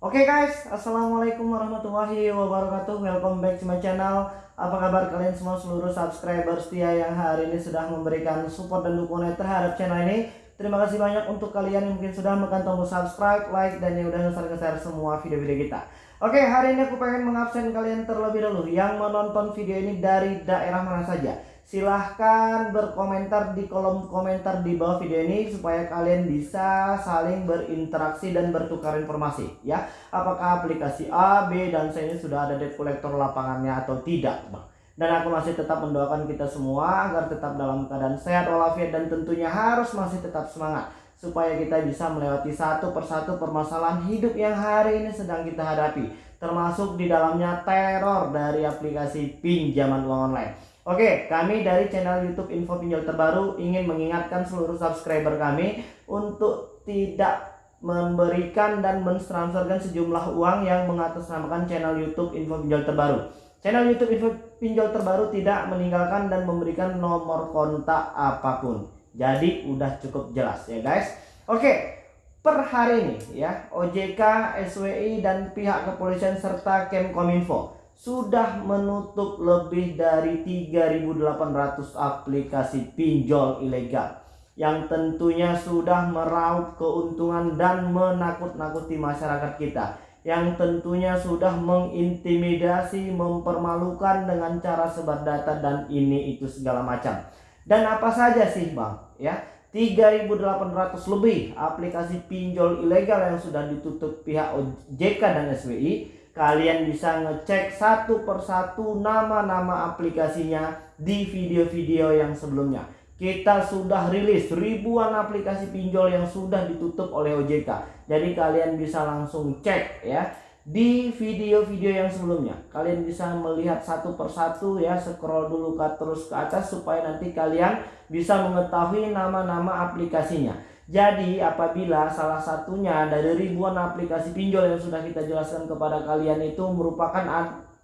Oke guys, Assalamualaikum warahmatullahi wabarakatuh. Welcome back to my channel. Apa kabar kalian semua seluruh subscriber setia yang hari ini sudah memberikan support dan dukungan terhadap channel ini? Terima kasih banyak untuk kalian yang mungkin sudah menekan tombol subscribe, like, dan yang udah nge-share semua video-video kita. Oke, hari ini aku pengen mengabsen kalian terlebih dahulu Yang menonton video ini dari daerah mana saja silahkan berkomentar di kolom komentar di bawah video ini supaya kalian bisa saling berinteraksi dan bertukar informasi ya. Apakah aplikasi A, B, dan C ini sudah ada debt collector lapangannya atau tidak bang? Dan aku masih tetap mendoakan kita semua agar tetap dalam keadaan sehat walafiat dan tentunya harus masih tetap semangat supaya kita bisa melewati satu persatu permasalahan hidup yang hari ini sedang kita hadapi termasuk di dalamnya teror dari aplikasi pinjaman uang online Oke, kami dari channel YouTube Info Pinjol Terbaru ingin mengingatkan seluruh subscriber kami untuk tidak memberikan dan mentransferkan sejumlah uang yang mengatasnamakan channel YouTube Info Pinjol Terbaru. Channel YouTube Info Pinjol Terbaru tidak meninggalkan dan memberikan nomor kontak apa pun. Jadi udah cukup jelas ya guys. Oke, per hari ini ya OJK, SWI dan pihak kepolisian serta Kemkominfo sudah menutup lebih dari 3.800 aplikasi pinjol ilegal yang tentunya sudah meraup keuntungan dan menakut-nakuti masyarakat kita yang tentunya sudah mengintimidasi, mempermalukan dengan cara sebar data dan ini itu segala macam. Dan apa saja sih Bang? Ya, 3.800 lebih aplikasi pinjol ilegal yang sudah ditutup pihak OJK dan SWI kalian bisa ngecek satu persatu nama-nama aplikasinya di video-video yang sebelumnya. Kita sudah rilis ribuan aplikasi pinjol yang sudah ditutup oleh OJK jadi kalian bisa langsung cek ya di video-video yang sebelumnya. Kalian bisa melihat satu persatu ya scroll dulu ke terus ke atas supaya nanti kalian bisa mengetahui nama-nama aplikasinya jadi apabila salah satunya dari ribuan aplikasi pinjol yang sudah kita jelaskan kepada kalian itu merupakan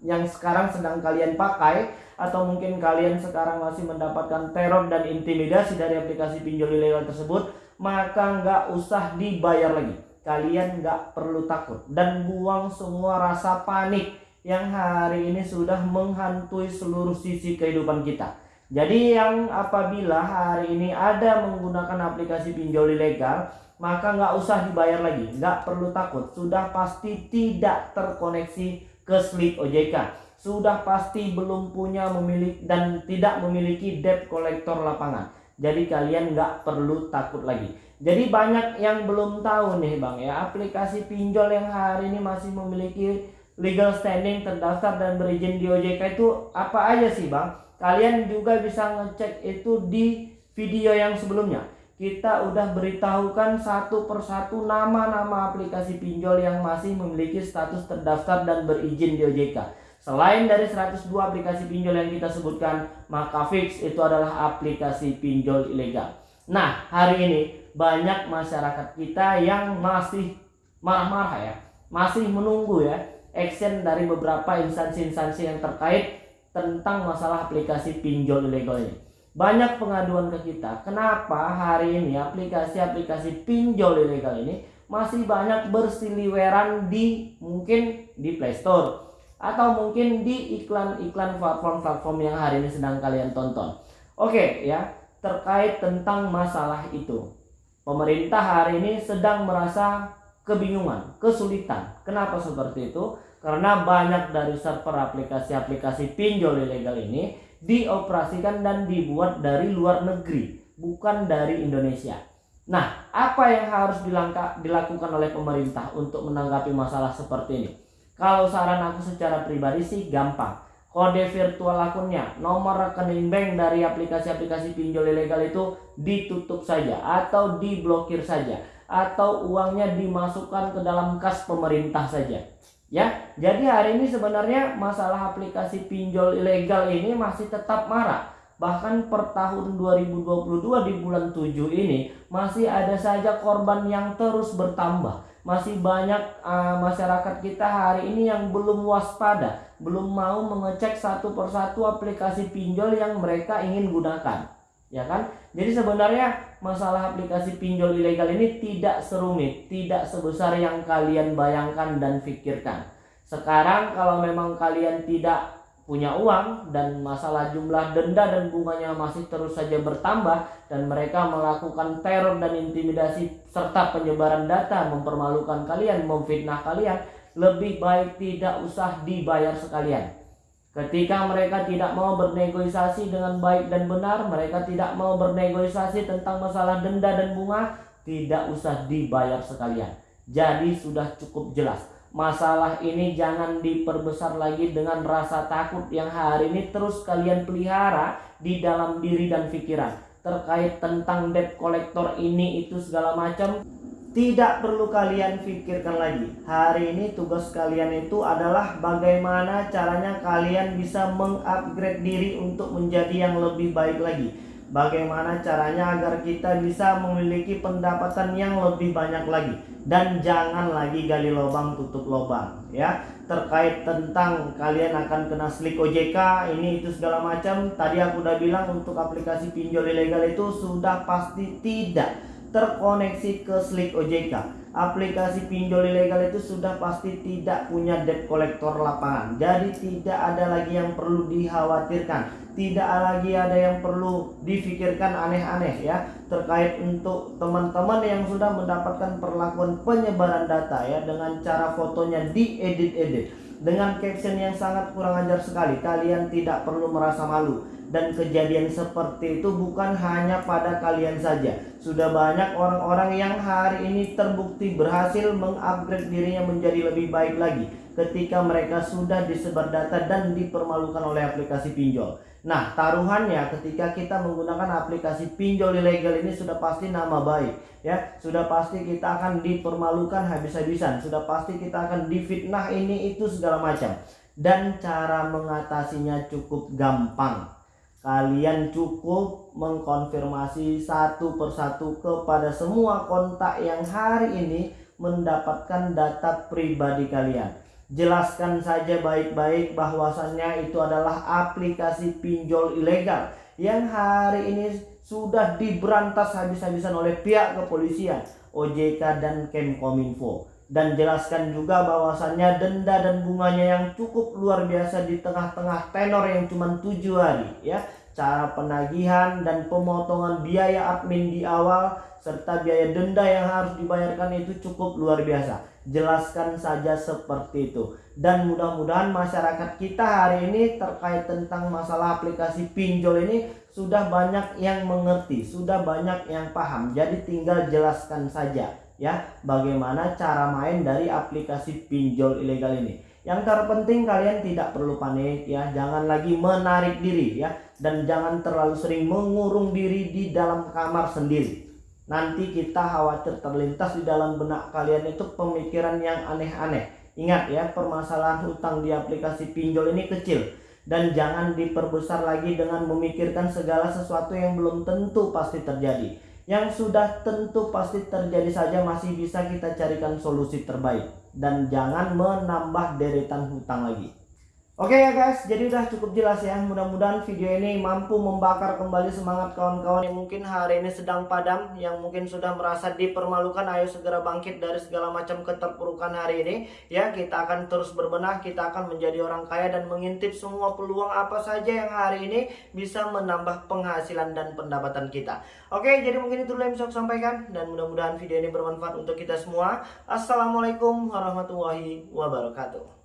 yang sekarang sedang kalian pakai atau mungkin kalian sekarang masih mendapatkan teror dan intimidasi dari aplikasi pinjol ilegal tersebut maka nggak usah dibayar lagi. Kalian nggak perlu takut. Dan buang semua rasa panik yang hari ini sudah menghantui seluruh sisi kehidupan kita jadi yang apabila hari ini ada menggunakan aplikasi pinjol ilegal, maka nggak usah dibayar lagi, nggak perlu takut. Sudah pasti tidak terkoneksi ke slip OJK. Sudah pasti belum punya memiliki dan tidak memiliki debt collector lapangan. Jadi kalian nggak perlu takut lagi. Jadi banyak yang belum tahu nih bang ya aplikasi pinjol yang hari ini masih memiliki legal standing terdaftar dan berizin di OJK itu apa aja sih bang? Kalian juga bisa ngecek itu di video yang sebelumnya. Kita udah beritahukan satu persatu nama-nama aplikasi pinjol yang masih memiliki status terdaftar dan berizin di OJK. Selain dari 102 aplikasi pinjol yang kita sebutkan, maka fix itu adalah aplikasi pinjol ilegal. Nah, hari ini banyak masyarakat kita yang masih marah-marah ya, masih menunggu ya action dari beberapa instansi-instansi yang terkait tentang masalah aplikasi pinjol ilegal ini. Banyak pengaduan ke kita, kenapa hari ini aplikasi-aplikasi pinjol ilegal ini masih banyak bersiliweran di mungkin di Play Store atau mungkin di iklan-iklan platform-platform yang hari ini sedang kalian tonton. Oke ya, terkait tentang masalah itu. Pemerintah hari ini sedang merasa kebingungan, kesulitan. Kenapa seperti itu? Karena banyak dari server aplikasi-aplikasi pinjol ilegal ini dioperasikan dan dibuat dari luar negeri, bukan dari Indonesia. Nah, apa yang harus dilakukan oleh pemerintah untuk menanggapi masalah seperti ini? Kalau saran aku secara pribadi sih gampang. Kode virtual akunnya, nomor rekening bank dari aplikasi-aplikasi pinjol ilegal itu ditutup saja atau diblokir saja atau uangnya dimasukkan ke dalam kas pemerintah saja Ya, jadi hari ini sebenarnya masalah aplikasi pinjol ilegal ini masih tetap marah. Bahkan per tahun 2022 di bulan 7 ini masih ada saja korban yang terus bertambah. Masih banyak uh, masyarakat kita hari ini yang belum waspada, belum mau mengecek satu persatu aplikasi pinjol yang mereka ingin gunakan. Ya kan? Jadi sebenarnya masalah aplikasi pinjol ilegal ini tidak serumit, tidak sebesar yang kalian bayangkan dan pikirkan. Sekarang kalau memang kalian tidak punya uang dan masalah jumlah denda dan bunganya masih terus saja bertambah dan mereka melakukan teror dan intimidasi serta penyebaran data mempermalukan kalian, memfitnah kalian, lebih baik tidak usah dibayar sekalian. Ketika mereka tidak mau bernegosiasi dengan baik dan benar, mereka tidak mau bernegosiasi tentang masalah denda dan bunga, tidak usah dibayar sekalian. Jadi sudah cukup jelas Masalah ini jangan diperbesar lagi dengan rasa takut yang hari ini terus kalian pelihara di dalam diri dan pikiran. Terkait tentang debt collector ini itu segala macam tidak perlu kalian pikirkan lagi. Hari ini tugas kalian itu adalah bagaimana caranya kalian bisa mengupgrade diri untuk menjadi yang lebih baik lagi. Bagaimana caranya agar kita bisa memiliki pendapatan yang lebih banyak lagi. Dan jangan lagi gali lubang tutup lubang ya. Terkait tentang kalian akan kena slik OJK ini itu segala macam. Tadi aku udah bilang untuk aplikasi pinjol ilegal itu sudah pasti tidak terkoneksi ke slik OJK aplikasi pinjol ilegal itu sudah pasti tidak punya debt collector lapangan. Jadi tidak ada lagi yang perlu dikhawatirkan. Tidak lagi ada yang perlu difikirkan aneh-aneh ya terkait untuk teman-teman yang sudah mendapatkan perlakuan penyebaran data ya dengan cara fotonya diedit-edit dengan caption yang sangat kurang ajar sekali. Kalian tidak perlu merasa malu dan kejadian seperti itu bukan hanya pada kalian saja. Sudah banyak orang-orang yang hari ini terbukti berhasil mengupgrade dirinya menjadi lebih baik lagi ketika mereka sudah disebar data dan dipermalukan oleh aplikasi pinjol. Nah, taruhannya ketika kita menggunakan aplikasi pinjol ilegal ini sudah pasti nama baik, ya. Sudah pasti kita akan dipermalukan habis-habisan, sudah pasti kita akan difitnah ini itu segala macam. Dan cara mengatasinya cukup gampang kalian cukup mengkonfirmasi satu persatu kepada semua kontak yang hari ini mendapatkan data pribadi kalian. Jelaskan saja baik-baik bahwasannya itu adalah aplikasi pinjol ilegal yang hari ini sudah diberantas habis-habisan oleh pihak kepolisian, OJK dan Kemkominfo dan jelaskan juga bahwasannya denda dan bunganya yang cukup luar biasa di tengah-tengah tenor yang cuma tujuh hari ya cara penagihan dan pemotongan biaya admin di awal serta biaya denda yang harus dibayarkan itu cukup luar biasa. Jelaskan saja seperti itu. Dan mudah-mudahan masyarakat kita hari ini terkait tentang masalah aplikasi pinjol ini sudah banyak yang mengerti, sudah banyak yang paham. Jadi tinggal jelaskan saja ya bagaimana cara main dari aplikasi pinjol ilegal ini. Yang terpenting kalian tidak perlu panik ya, jangan lagi menarik diri ya dan jangan terlalu sering mengurung diri di dalam kamar sendiri. Nanti kita khawatir terlintas di dalam benak kalian itu pemikiran yang aneh-aneh. Ingat ya, permasalahan hutang di aplikasi pinjol ini kecil dan jangan diperbesar lagi dengan memikirkan segala sesuatu yang belum tentu pasti terjadi yang sudah tentu pasti terjadi saja masih bisa kita carikan solusi terbaik dan jangan menambah deretan hutang lagi. Oke okay ya guys, jadi udah cukup jelas ya. Mudah-mudahan video ini mampu membakar kembali semangat kawan-kawan yang mungkin hari ini sedang padam, yang mungkin sudah merasa dipermalukan. Ayo segera bangkit dari segala macam keterpurukan hari ini. Ya, kita akan terus berbenah, kita akan menjadi orang kaya dan mengintip semua peluang apa saja yang hari ini bisa menambah penghasilan dan pendapatan kita. Oke, okay, jadi mungkin itu dulu yang bisa sampaikan dan mudah-mudahan video ini bermanfaat untuk kita semua. Assalamualaikum warahmatullahi wabarakatuh.